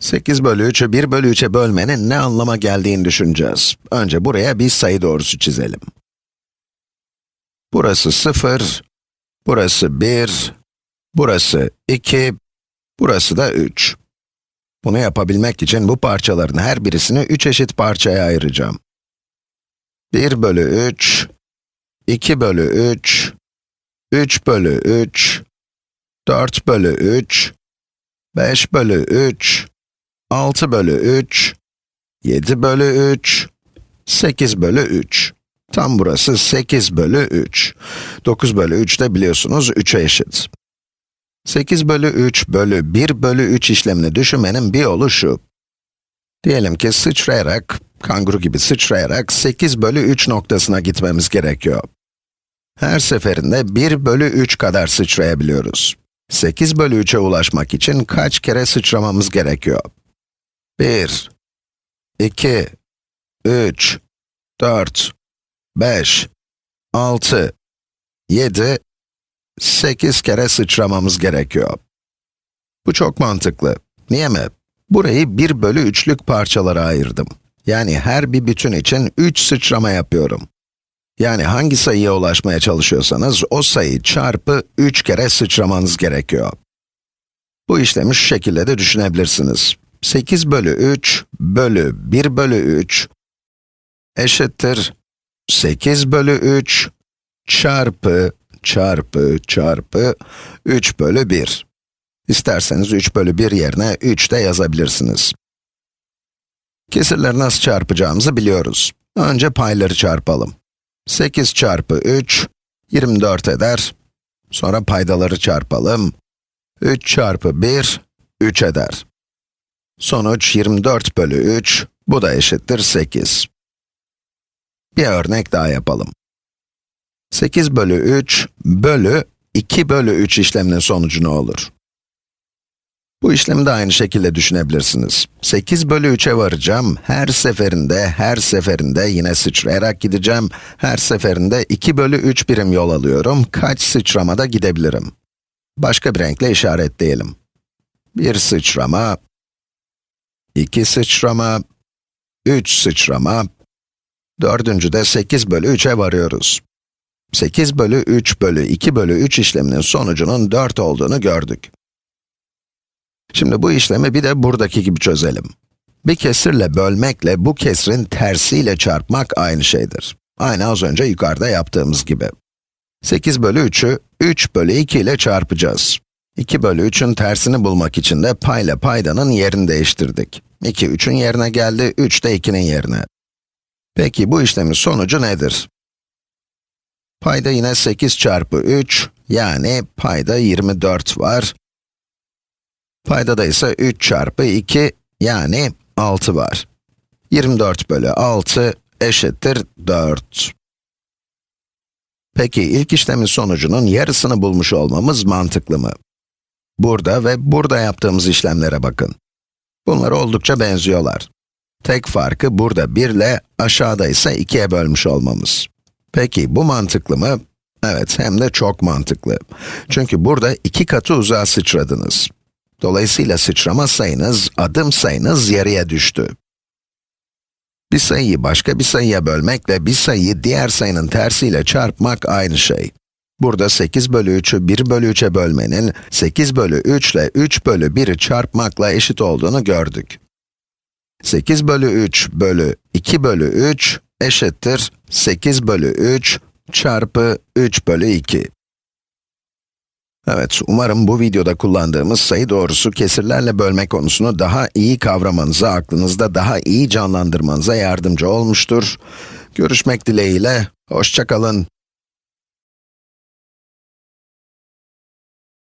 8 bölü 3'ü 1 bölü 3'e bölmenin ne anlama geldiğini düşüneceğiz. Önce buraya bir sayı doğrusu çizelim. Burası 0, burası 1, burası 2, burası da 3. Bunu yapabilmek için bu parçaların her birisini 3 eşit parçaya ayıracağım. 1 bölü 3, 2 bölü 3, 3 bölü 3, 4 bölü 3, 5 bölü 3, 6 bölü 3, 7 bölü 3, 8 bölü 3. Tam burası 8 bölü 3. 9 bölü 3 de biliyorsunuz 3'e eşit. 8 bölü 3 bölü 1 bölü 3 işlemini düşünmenin bir yolu şu. Diyelim ki sıçrayarak, kanguru gibi sıçrayarak 8 bölü 3 noktasına gitmemiz gerekiyor. Her seferinde 1 bölü 3 kadar sıçrayabiliyoruz. 8 bölü 3'e ulaşmak için kaç kere sıçramamız gerekiyor? 1, 2, 3, 4, 5, 6, 7, 8 kere sıçramamız gerekiyor. Bu çok mantıklı. Niye mi? Burayı 1 bölü 3'lük parçalara ayırdım. Yani her bir bütün için 3 sıçrama yapıyorum. Yani hangi sayıya ulaşmaya çalışıyorsanız, o sayı çarpı 3 kere sıçramanız gerekiyor. Bu işlemi şu şekilde de düşünebilirsiniz. 8 bölü 3 bölü 1 bölü 3 eşittir 8 bölü 3 çarpı çarpı çarpı 3 bölü 1. İsterseniz 3 bölü 1 yerine 3 de yazabilirsiniz. Kesirleri nasıl çarpacağımızı biliyoruz. Önce payları çarpalım. 8 çarpı 3, 24 eder. Sonra paydaları çarpalım. 3 çarpı 1, 3 eder. Sonuç 24 bölü 3, bu da eşittir 8. Bir örnek daha yapalım. 8 bölü 3 bölü 2 bölü 3 işleminin sonucu ne olur? Bu işlemi de aynı şekilde düşünebilirsiniz. 8 bölü 3'e varacağım, her seferinde, her seferinde yine sıçrayarak gideceğim. Her seferinde 2 bölü 3 birim yol alıyorum. Kaç sıçramada gidebilirim? Başka bir renkle işaretleyelim. Bir sıçrama, iki sıçrama, üç sıçrama, dördüncü de 8 bölü 3'e varıyoruz. 8 bölü 3 bölü 2 bölü 3 işleminin sonucunun 4 olduğunu gördük. Şimdi bu işlemi bir de buradaki gibi çözelim. Bir kesirle bölmekle bu kesrin tersiyle çarpmak aynı şeydir. Aynı az önce yukarıda yaptığımız gibi. 8 bölü 3'ü 3 bölü 2 ile çarpacağız. 2 bölü 3'ün tersini bulmak için de payla paydanın yerini değiştirdik. 2 3'ün yerine geldi, 3 de 2'nin yerine. Peki bu işlemin sonucu nedir? Payda yine 8 çarpı 3, yani payda 24 var. Paydada ise 3 çarpı 2, yani 6 var. 24 bölü 6 eşittir 4. Peki ilk işlemin sonucunun yarısını bulmuş olmamız mantıklı mı? Burada ve burada yaptığımız işlemlere bakın. Bunlar oldukça benziyorlar. Tek farkı burada 1 ile aşağıda ise 2'ye bölmüş olmamız. Peki bu mantıklı mı? Evet, hem de çok mantıklı. Çünkü burada iki katı uzağa sıçradınız. Dolayısıyla sıçrama sayınız, adım sayınız yarıya düştü. Bir sayıyı başka bir sayıya bölmekle bir sayıyı diğer sayının tersiyle çarpmak aynı şey. Burada 8 bölü 3'ü 1 bölü 3'e bölmenin 8 bölü 3 ile 3 bölü 1'i çarpmakla eşit olduğunu gördük. 8 bölü 3 bölü 2 bölü 3 eşittir 8 bölü 3 çarpı 3 bölü 2. Evet, umarım bu videoda kullandığımız sayı doğrusu kesirlerle bölme konusunu daha iyi kavramanıza, aklınızda daha iyi canlandırmanıza yardımcı olmuştur. Görüşmek dileğiyle, hoşçakalın.